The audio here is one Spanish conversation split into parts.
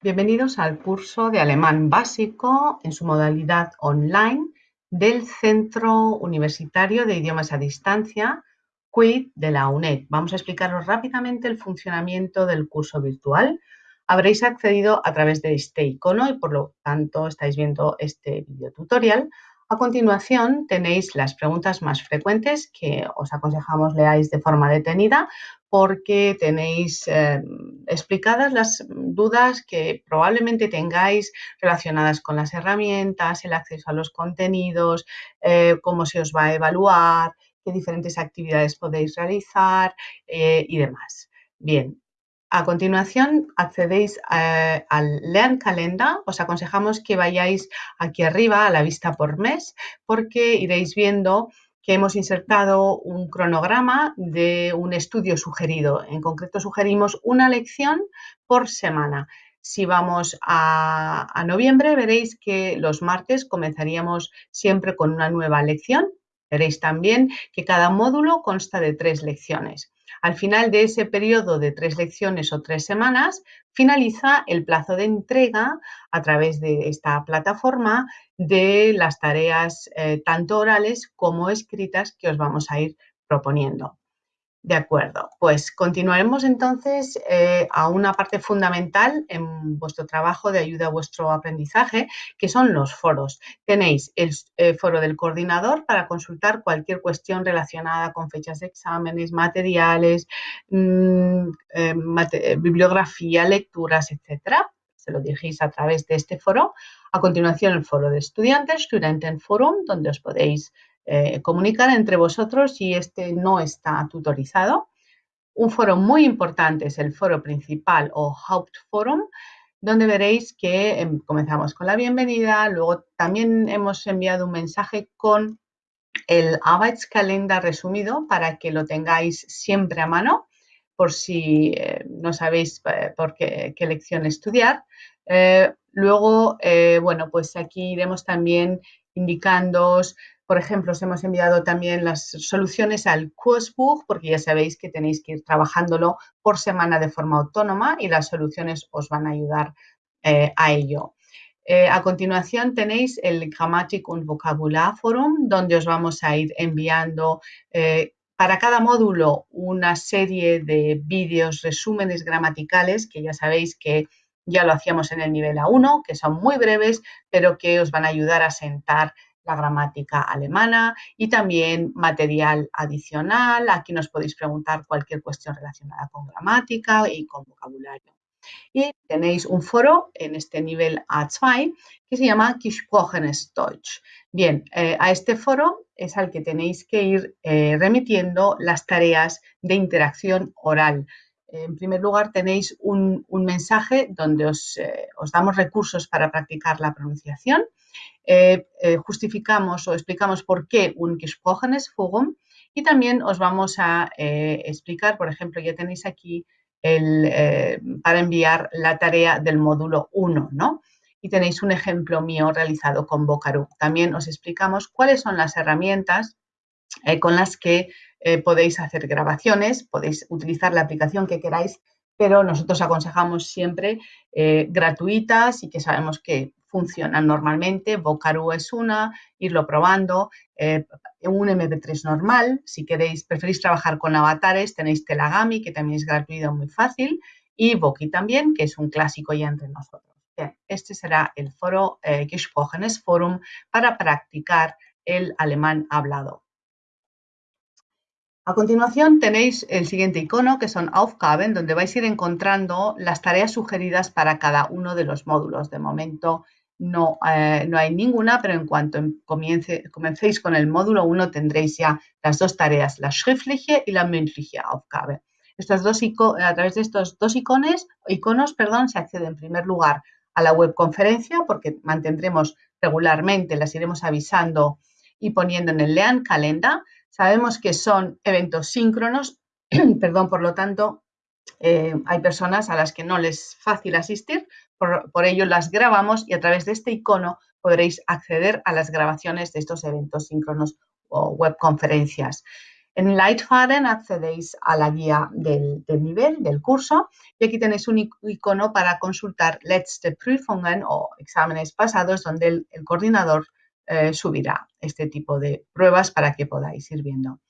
Bienvenidos al curso de alemán básico en su modalidad online del Centro Universitario de Idiomas a Distancia, QUID de la UNED. Vamos a explicaros rápidamente el funcionamiento del curso virtual. Habréis accedido a través de este icono y por lo tanto estáis viendo este video tutorial. A continuación tenéis las preguntas más frecuentes que os aconsejamos leáis de forma detenida porque tenéis eh, explicadas las dudas que probablemente tengáis relacionadas con las herramientas, el acceso a los contenidos, eh, cómo se os va a evaluar, qué diferentes actividades podéis realizar eh, y demás. Bien, a continuación, accedéis eh, al Lernkalender. Os aconsejamos que vayáis aquí arriba a la vista por mes porque iréis viendo que hemos insertado un cronograma de un estudio sugerido. En concreto, sugerimos una lección por semana. Si vamos a noviembre, veréis que los martes comenzaríamos siempre con una nueva lección. Veréis también que cada módulo consta de tres lecciones. Al final de ese periodo de tres lecciones o tres semanas, finaliza el plazo de entrega a través de esta plataforma de las tareas eh, tanto orales como escritas que os vamos a ir proponiendo. De acuerdo, pues continuaremos entonces eh, a una parte fundamental en vuestro trabajo de ayuda a vuestro aprendizaje, que son los foros. Tenéis el eh, foro del coordinador para consultar cualquier cuestión relacionada con fechas de exámenes, materiales, mm, eh, bibliografía, lecturas, etcétera. Se lo dirigís a través de este foro. A continuación, el foro de estudiantes, Studentenforum, donde os podéis eh, comunicar entre vosotros y este no está tutorizado. Un foro muy importante es el foro principal o Hauptforum, donde veréis que em, comenzamos con la bienvenida, luego también hemos enviado un mensaje con el Arbeitskalender resumido para que lo tengáis siempre a mano por si eh, no sabéis eh, por qué, lección estudiar. luego, bueno, pues aquí iremos también indicándoos por ejemplo, os hemos enviado también las soluciones al Kursbuch, porque ya sabéis que tenéis que ir trabajándolo por semana de forma autónoma y las soluciones os van a ayudar eh, a ello. Eh, a continuación tenéis el Grammatik und Vokabular Forum, donde os vamos a ir enviando eh, para cada módulo una serie de vídeos, resúmenes gramaticales, que ya sabéis que ya lo hacíamos en el nivel A1, que son muy breves, pero que os van a ayudar a sentar la gramática alemana y también material adicional. Aquí nos podéis preguntar cualquier cuestión relacionada con gramática y con vocabulario. Y tenéis un foro en este nivel A2 que se llama Gesprochenes. Bien, eh, a este foro es al que tenéis que ir eh, remitiendo las tareas de interacción oral. En primer lugar, tenéis un, mensaje donde os, eh, os, damos recursos para practicar la pronunciación eh, eh, justificamos o explicamos por qué un Gesprochenes Forum y también os vamos a explicar, por ejemplo, ya tenéis aquí el, para enviar la tarea del módulo 1, ¿no? Y tenéis un ejemplo mío realizado con Vocaru. También os explicamos cuáles son las herramientas con las que podéis hacer grabaciones, podéis utilizar la aplicación que queráis, pero nosotros aconsejamos siempre gratuitas y que sabemos que funcionan normalmente. Vocaru es una, irlo probando. Eh, un MP3 normal, si queréis, preferís trabajar con avatares, tenéis Telagami, que también es gratuito, muy fácil, y Voki también, que es un clásico ya entre nosotros. este será el foro eh, Gesprochenes Forum para practicar el alemán hablado. A continuación tenéis el siguiente icono que son Aufgaben, donde vais a ir encontrando las tareas sugeridas para cada uno de los módulos. De momento no, eh, no hay ninguna, pero en cuanto comience, comencéis con el módulo 1 tendréis ya las dos tareas, la schriftliche y la mündliche Aufgabe. Estos dos a través de estos dos icones, iconos perdón, se accede en primer lugar a la webconferencia porque mantendremos regularmente, las iremos avisando y poniendo en el Lean Calenda. Sabemos que son eventos síncronos, perdón, por lo tanto, eh, hay personas a las que no les es fácil asistir, por, ello las grabamos y a través de este icono podréis acceder a las grabaciones de estos eventos síncronos o webconferencias. En Leitfaden accedéis a la guía del, nivel, del curso, y aquí tenéis un icono para consultar Letzte Prüfungen o exámenes pasados, donde el, coordinador eh, subirá este tipo de pruebas para que podáis ir viendo.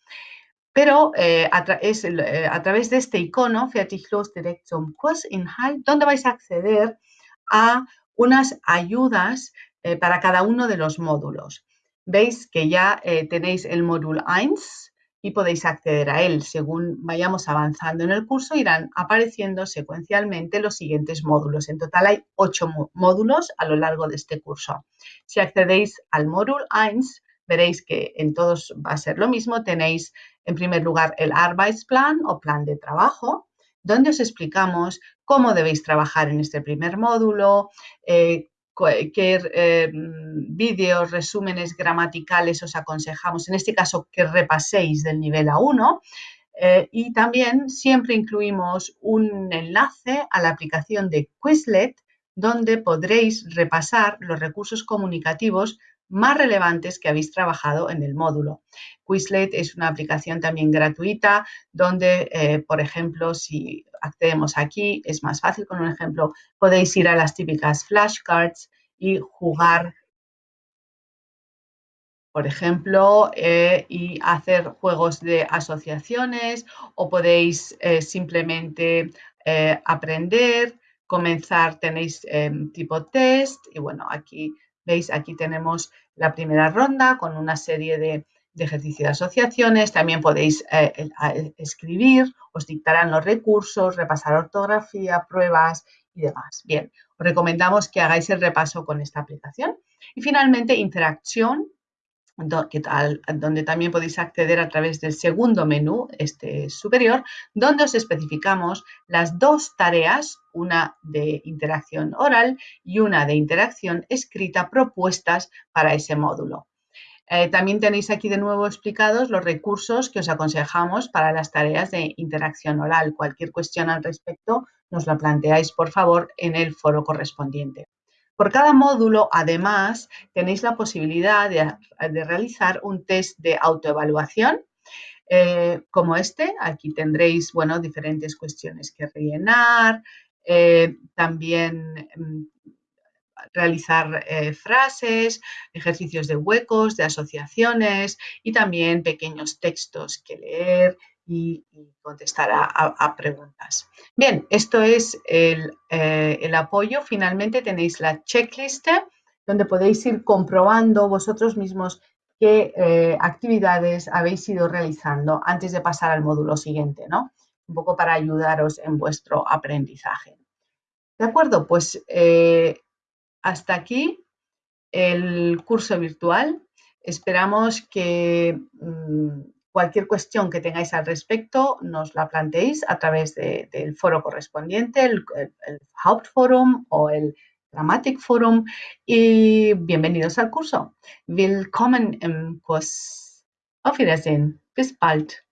Pero eh, eh, a, través de este icono, Fertig los direct zum Kursinhalt, donde vais a acceder a unas ayudas para cada uno de los módulos. Veis que ya tenéis el módulo 1, y podéis acceder a él. Según vayamos avanzando en el curso, irán apareciendo secuencialmente los siguientes módulos. En total hay ocho módulos a lo largo de este curso. Si accedéis al módulo 1, veréis que en todos va a ser lo mismo. Tenéis en primer lugar el Arbeitsplan o plan de trabajo, donde os explicamos cómo debéis trabajar en este primer módulo, eh, qué eh, vídeos, resúmenes gramaticales os aconsejamos, en este caso que repaséis del nivel A1 eh, y también siempre incluimos un enlace a la aplicación de Quizlet donde podréis repasar los recursos comunicativos más relevantes que habéis trabajado en el módulo. Quizlet es una aplicación también gratuita donde, eh, por ejemplo, si accedemos aquí, es más fácil. Con un ejemplo, podéis ir a las típicas flashcards y jugar, por ejemplo, eh, y hacer juegos de asociaciones o podéis eh, simplemente aprender, comenzar, tenéis tipo test y bueno, aquí Veis, aquí tenemos la primera ronda con una serie de, ejercicios de asociaciones. También podéis eh, escribir, os dictarán los recursos, repasar ortografía, pruebas y demás. Bien, os recomendamos que hagáis el repaso con esta aplicación. Y finalmente, interacción, donde también podéis acceder a través del segundo menú, este superior, donde os especificamos las dos tareas, una de interacción oral y una de interacción escrita propuestas para ese módulo. Eh, también tenéis aquí de nuevo explicados los recursos que os aconsejamos para las tareas de interacción oral. Cualquier cuestión al respecto nos la planteáis, por favor, en el foro correspondiente. Por cada módulo, además, tenéis la posibilidad de, realizar un test de autoevaluación eh, como este. Aquí tendréis, bueno, diferentes cuestiones que rellenar, eh, también mm, realizar eh, frases, ejercicios de huecos, de asociaciones y también pequeños textos que leer y, contestar a, preguntas. Bien, esto es eh, el, apoyo. Finalmente tenéis la checklist donde podéis ir comprobando vosotros mismos qué eh, actividades habéis ido realizando antes de pasar al módulo siguiente, ¿no? Un poco para ayudaros en vuestro aprendizaje. ¿De acuerdo? Pues hasta aquí el curso virtual. Esperamos que mm, Cualquier cuestión que tengáis al respecto nos la planteéis a través del foro correspondiente, el, Hauptforum o el Grammatic Forum y bienvenidos al curso. Willkommen im Kurs. Auf Wiedersehen. Bis bald.